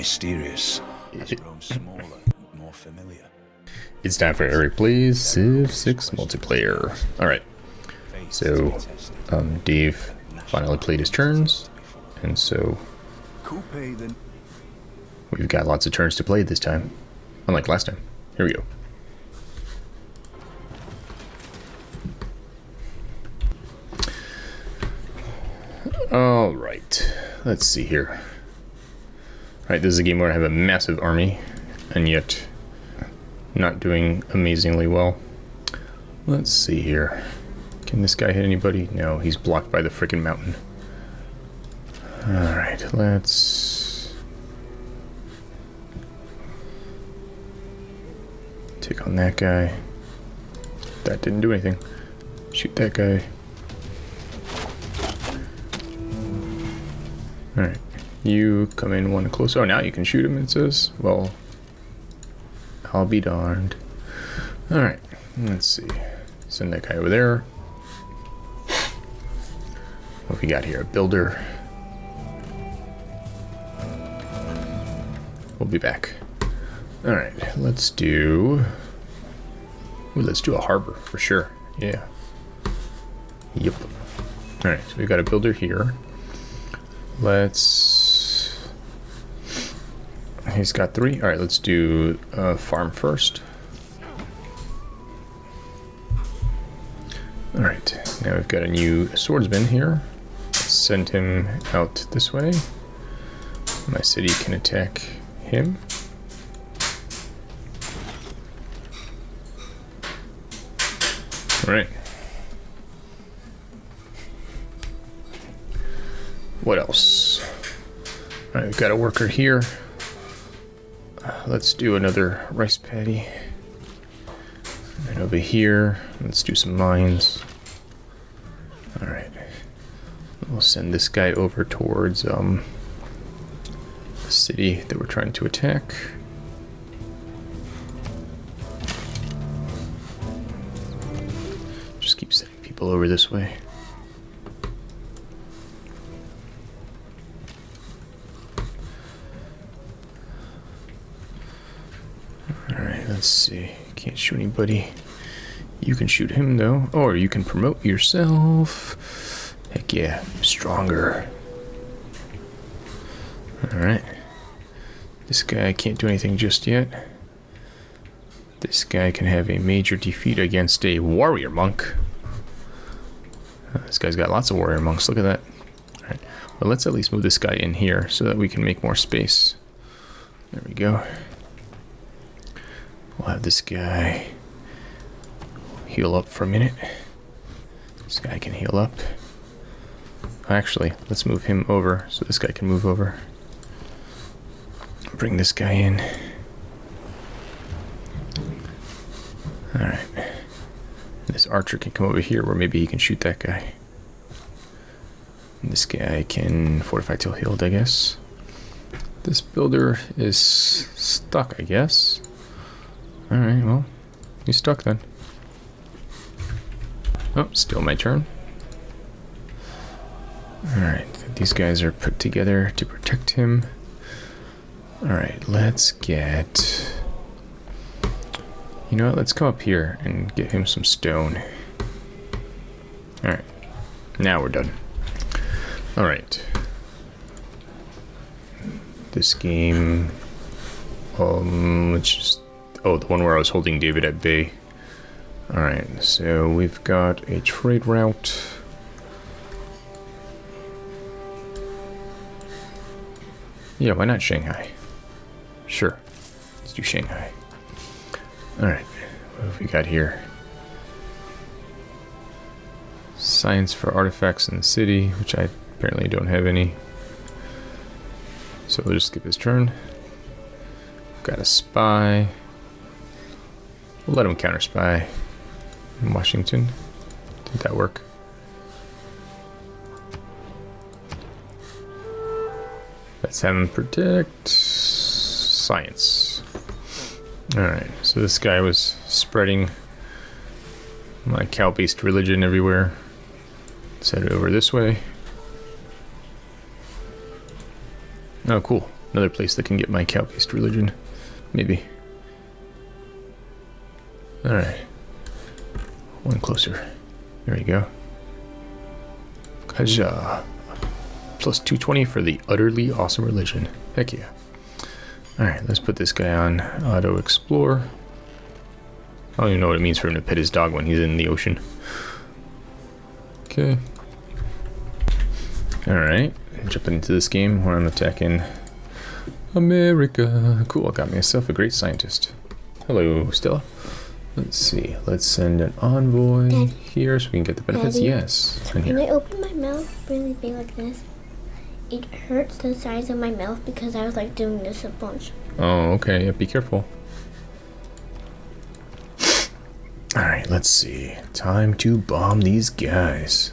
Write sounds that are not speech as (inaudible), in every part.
mysterious grown smaller, more familiar. It's time for Eric Plays Civ 6 multiplayer. Alright, so um, Dave finally played his turns, and so we've got lots of turns to play this time, unlike last time. Here we go. Alright, let's see here. Alright, this is a game where I have a massive army, and yet not doing amazingly well. Let's see here. Can this guy hit anybody? No, he's blocked by the freaking mountain. Alright, let's... Take on that guy. That didn't do anything. Shoot that guy. Alright. You come in one closer. Oh, now you can shoot him, it says. Well, I'll be darned. Alright. Let's see. Send that guy over there. What have we got here? A builder. We'll be back. Alright, let's do... Ooh, let's do a harbor, for sure. Yeah. Yep. Alright, so we've got a builder here. Let's... He's got three. Alright, let's do uh, farm first. Alright, now we've got a new swordsman here. Send him out this way. My city can attack him. Alright. What else? Alright, we've got a worker here. Let's do another rice paddy. And over here, let's do some mines. Alright. We'll send this guy over towards um, the city that we're trying to attack. Just keep sending people over this way. Alright, let's see. Can't shoot anybody. You can shoot him though. Or you can promote yourself. Heck yeah, stronger. Alright. This guy can't do anything just yet. This guy can have a major defeat against a warrior monk. Uh, this guy's got lots of warrior monks, look at that. Alright, well let's at least move this guy in here so that we can make more space. There we go. We'll have this guy heal up for a minute. This guy can heal up. Actually, let's move him over so this guy can move over. Bring this guy in. Alright. This archer can come over here where maybe he can shoot that guy. And this guy can fortify till healed, I guess. This builder is stuck, I guess. Alright, well, he's stuck then. Oh, still my turn. Alright, these guys are put together to protect him. Alright, let's get... You know what, let's come up here and get him some stone. Alright, now we're done. Alright. This game... Um, let's just Oh, the one where I was holding David at bay. Alright, so we've got a trade route. Yeah, why not Shanghai? Sure, let's do Shanghai. Alright, what have we got here? Science for artifacts in the city, which I apparently don't have any. So we'll just skip his turn. Got a spy. We'll let him counter spy in Washington. Did that work? Let's have him protect science. Alright, so this guy was spreading my cow-based religion everywhere. Let's head over this way. Oh, cool. another place that can get my cow-based religion. Maybe. Alright. One closer. There we go. Kaja. Plus 220 for the utterly awesome religion. Heck yeah. Alright, let's put this guy on auto explore. I don't even know what it means for him to pet his dog when he's in the ocean. Okay. Alright, jumping into this game where I'm attacking America. Cool, I got myself a great scientist. Hello, Stella. Let's see, let's send an envoy here so we can get the benefits. Daddy. Yes, When I open my mouth really big like this, it hurts the size of my mouth because I was like doing this a bunch. Oh, okay, yeah, be careful. Alright, let's see. Time to bomb these guys.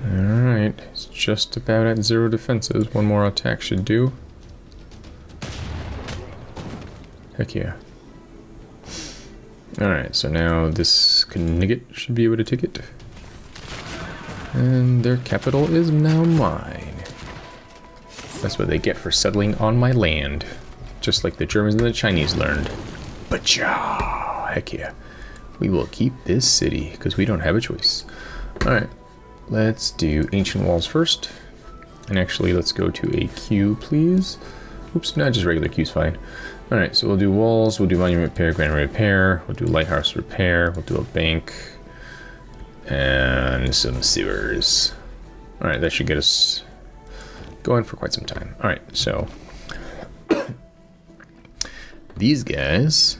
Alright, it's just about at zero defenses. One more attack should do. Heck yeah. Alright, so now this Knigget should be able to take it. And their capital is now mine. That's what they get for settling on my land. Just like the Germans and the Chinese learned. Bacha! Heck yeah. We will keep this city, because we don't have a choice. Alright, let's do ancient walls first. And actually, let's go to a queue, please. Oops, not just regular queue's fine. Alright, so we'll do walls, we'll do monument repair, grand repair, we'll do lighthouse repair, we'll do a bank, and some sewers. Alright, that should get us going for quite some time. Alright, so (coughs) these guys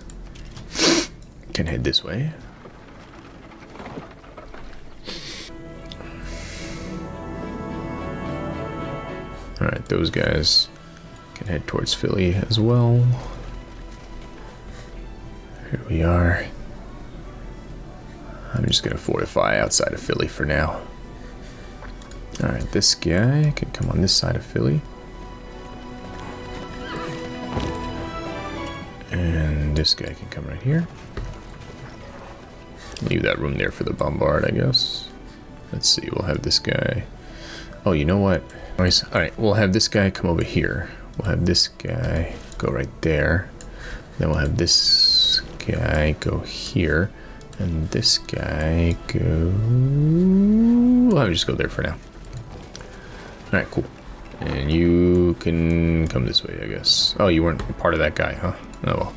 can head this way. Alright, those guys can head towards Philly as well. Here we are. I'm just gonna fortify outside of Philly for now. Alright, this guy can come on this side of Philly. And this guy can come right here. Leave that room there for the bombard, I guess. Let's see, we'll have this guy. Oh, you know what? Alright, we'll have this guy come over here. We'll have this guy go right there. Then we'll have this guy go here. And this guy go... Well, I'll just go there for now. Alright, cool. And you can come this way, I guess. Oh, you weren't part of that guy, huh? Oh well.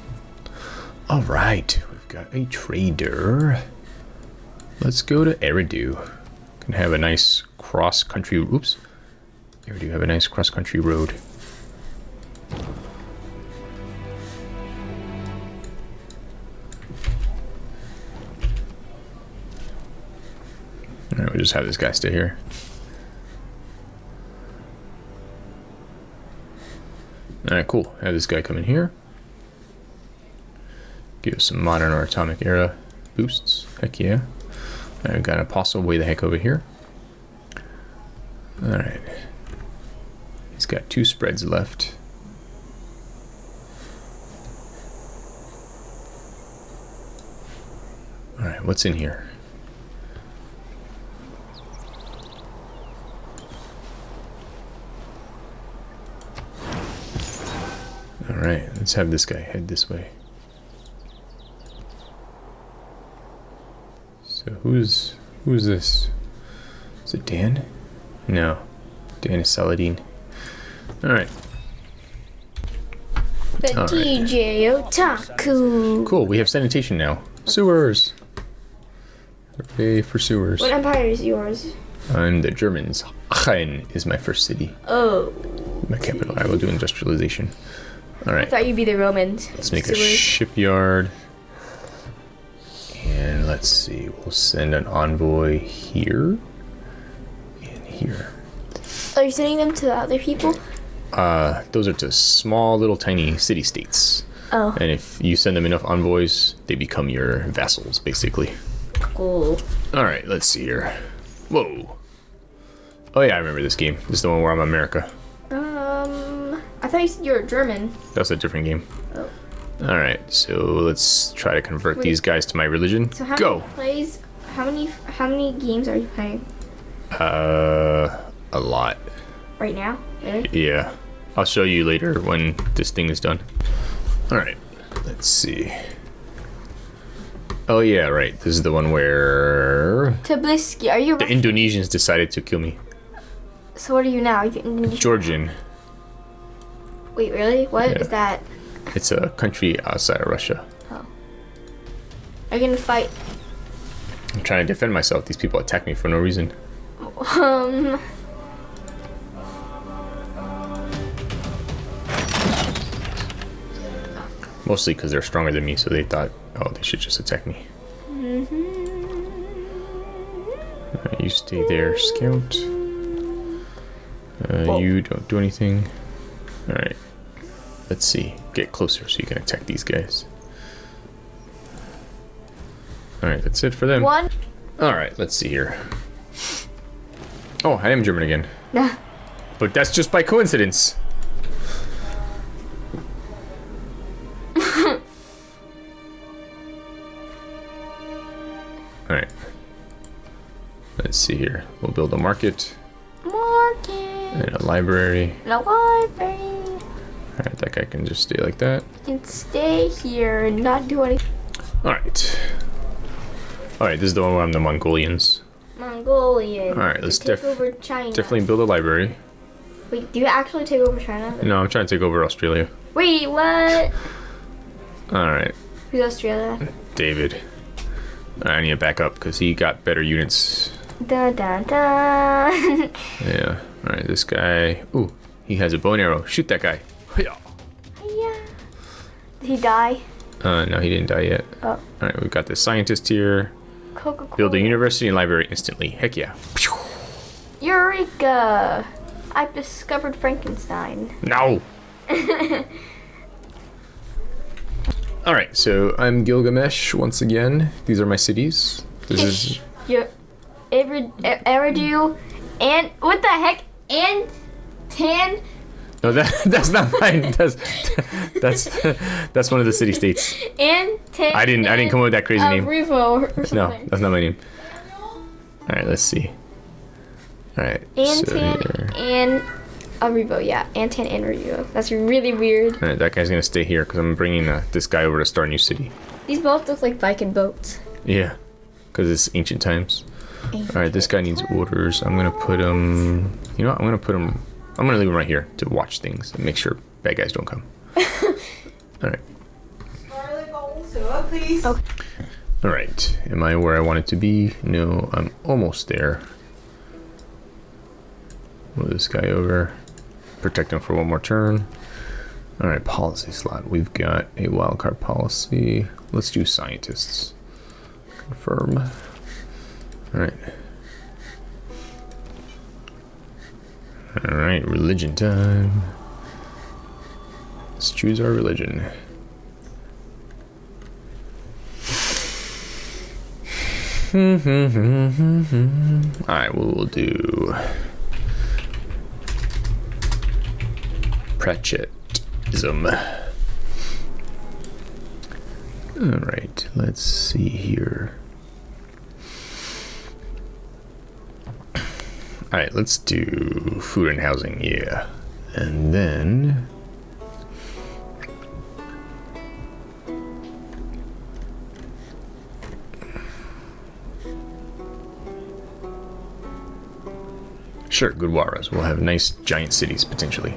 Alright, we've got a trader. Let's go to Eridu. Can have a nice cross-country... Oops. Eridu have a nice cross-country road. We'll just have this guy stay here. Alright, cool. Have this guy come in here. Give us some modern or atomic era boosts. Heck yeah. Alright, we've got an apostle way the heck over here. Alright. He's got two spreads left. Alright, what's in here? Alright, let's have this guy head this way. So who's who's this? Is it Dan? No. Dan is Saladin. Alright, The All right. DJ Otaku. cool. We have sanitation now. Sewers! Hooray for sewers. What empire is yours? I'm the Germans. Aachen is my first city. Oh, My capital. I will do industrialization. I thought you'd be the Romans. let's make a shipyard. And let's see, we'll send an envoy here and here. Are you sending them to the other people? Uh, those are to small little tiny city states. Oh, And if you send them enough envoys, they become your vassals, basically. cool. Alright, let's see here. Whoa. Oh yeah, I remember this game. This is the one where I'm America. I thought you said you were German. That's a different game. Oh. Alright, so let's try to convert Wait. these guys to my religion. So how Go! many plays? How many? How many games are you playing? Uh, a lot. Right now? Really? Yeah. I'll show you later when this thing is done. Alright, let's see. Oh yeah, right. This is the one where Tbilisi, are you the Indonesians decided to kill me. So what are you now? You, Georgian. Wait, really? What is Yeah. that? It's a country outside of Russia. Oh. Are you gonna fight? I'm trying to defend myself. These people attack me for no reason. Um, Mostly because they're stronger than me, so they thought, oh, they should just attack me. Alright, you stay there, scout. Uh, you don't do anything. Alright. Let's see. Get closer so you can attack these guys. Alright, that's it for them. one. Alright, let's see here. Oh, I am German again. Yeah. But that's just by coincidence. (laughs) Alright. Let's see here. We'll build a market Market. and a library. The library. Alright, that guy can just stay like that. can stay here and not do anything. Alright. Alright, this is the one where I'm the Mongolians. Mongolian. Alright, let's take over China. Definitely build a library. Wait, do you actually take over China? No, I'm trying to take over Australia. Wait, what? Alright, Who's Australia? David. I need to back up because he got better units Da da da. Yeah. All right. This guy. Ooh, he has a bow and arrow. Shoot that guy. Hiya. Yeah. Did he die? Uh, no, he didn't die yet. Oh. All right. We've got the scientist here. Coca Cola. Build a university and library instantly. Heck yeah. Eureka! I've discovered Frankenstein. No. (laughs) All right. So I'm Gilgamesh once again. These are my cities. This is. You're E- Eridu and what the heck? And Tan No, that (laughs) that's not mine. That's that's that's one of the city states. and Tan. I didn't I didn't come up with that crazy uh, name. Revo or No, that's not my name. All right. Let's see. All right. so Antan here- and Arivo, yeah. Antan and Arivo. That's really weird. All right, that guy's gonna stay here because I'm bringing uh, this guy over to start a new city. These both look like Viking boats. Yeah, because it's ancient times. All right, this guy needs orders. I'm gonna put him. You know, what? I'm gonna put him. I'm gonna leave him right here to watch things and make sure bad guys don't come. (laughs) All right, Garlic also, please. Okay. all right. Am I where I wanted to be? No, I'm almost there. Move this guy over. Protect him for one more turn. All right, policy slot. We've got a wildcard policy. Let's do scientists. Confirm. All right. All right, religion time. Let's choose our religion. All right, we will do Pratchettism. All right, let's see here. Right, let's do food and housing, yeah. And then Sure, good waras. We'll have nice giant cities potentially.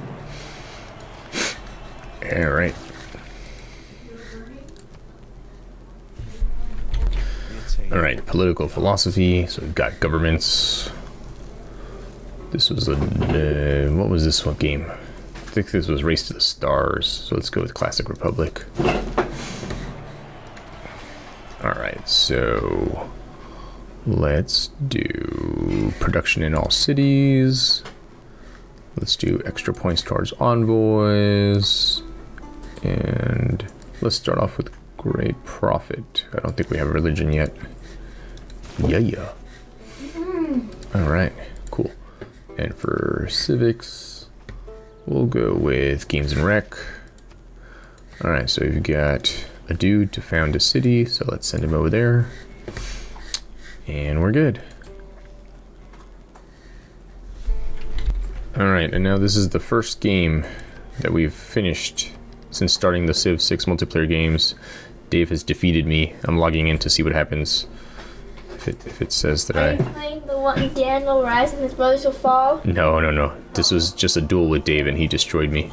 All right. All right, political philosophy. So we've got governments. This was a uh, what was this one game? I think this was Race to the Stars. So let's go with Classic Republic. All right, so let's do production in all cities. Let's do extra points towards envoys. And let's start off with great prophet. I don't think we have religion yet. Yeah, yeah. All right, cool. And for civics, we'll go with games and rec. All right, so we've got a dude to found a city, so let's send him over there. And we're good. Alright, and now this is the first game that we've finished since starting the Civ 6 multiplayer games. Dave has defeated me. I'm logging in to see what happens. If it, if it says that I... you playing the one Daniel rise and his brothers will fall? No, no, no. This was just a duel with Dave and he destroyed me.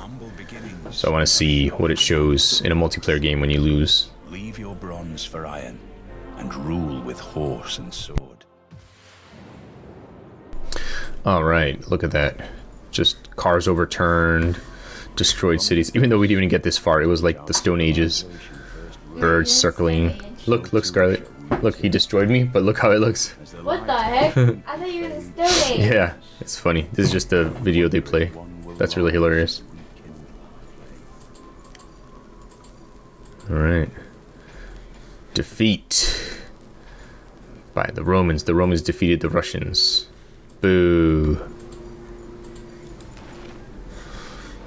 So I want to see what it shows in a multiplayer game when you lose. Leave your bronze for iron, and rule with horse and sword. Alright, look at that. Just cars overturned, destroyed cities. Even though we didn't even get this far, it was like the Stone Ages. Birds circling. Look, look, Scarlet. Look, he destroyed me, but look how it looks. What the heck? I thought you were in the Stone Age. (laughs) Yeah, it's funny. This is just a video they play. That's really hilarious. Alright. Defeat. By the Romans. The Romans defeated the Russians. Boo.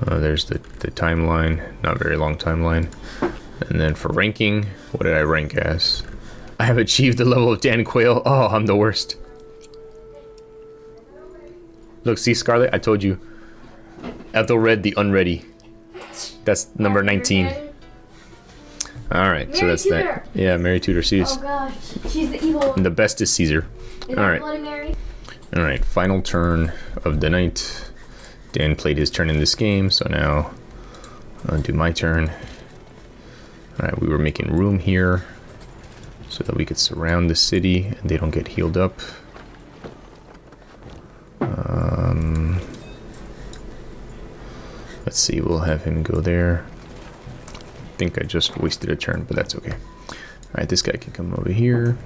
Uh, there's the, the timeline. Not very long timeline. And then for ranking, what did I rank as? I have achieved the level of Dan Quayle. Oh, I'm the worst. Look, see Scarlet? I told you. Ethelred the Unready. That's number 19. Alright, so that's that. Yeah, Mary Tudor Sees. Oh gosh, she's the evil. And the best is Caesar. Is All that right. Bloody Mary? Alright, final turn of the night. Dan played his turn in this game, so now I'll do my turn. Alright, we were making room here so that we could surround the city and they don't get healed up. Um, let's see, we'll have him go there. I think I just wasted a turn, but that's okay. Alright, this guy can come over here.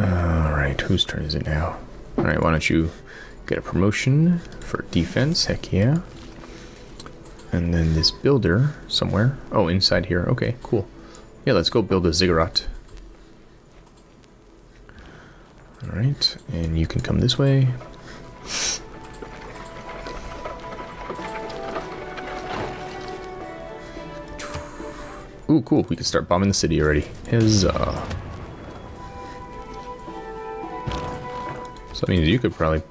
Alright, whose turn is it now? Alright, why don't you get a promotion for defense? Heck yeah. And then this builder somewhere. Oh, inside here. Okay, cool. Yeah, let's go build a ziggurat. Alright, and you can come this way. Ooh, cool. We can start bombing the city already. Huzzah. So that means you could probably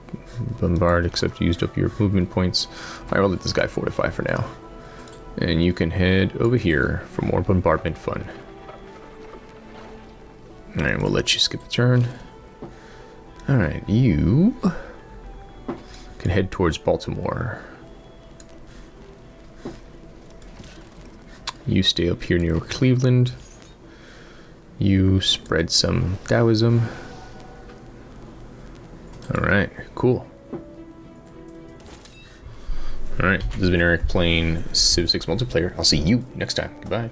bombard, except used up your movement points. Alright, we'll let this guy fortify for now. And you can head over here for more bombardment fun. Alright, we'll let you skip a turn. Alright, you can head towards Baltimore. You stay up here near Cleveland. You spread some Taoism. Alright, cool. Alright, this has been Eric playing Civ 6 multiplayer. I'll see you next time. Goodbye.